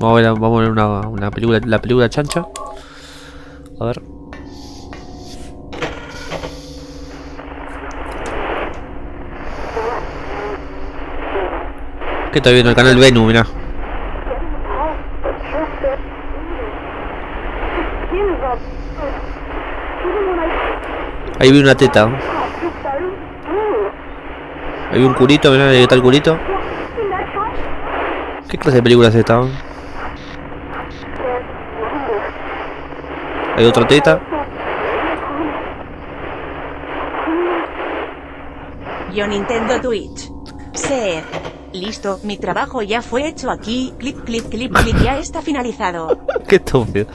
Vamos a ver, vamos a ver una, una película, la película chancha. A ver. ¿Qué está viendo el canal Venu, mirá. Ahí vi una teta. Ahí vi un culito, mirá, ahí está el culito. ¿Qué clase de película es esta? Hay otra teta. Yo Nintendo Twitch. Ser. Listo, mi trabajo ya fue hecho aquí. Clic, clic, clic, clic, ya está finalizado. Qué estúpido.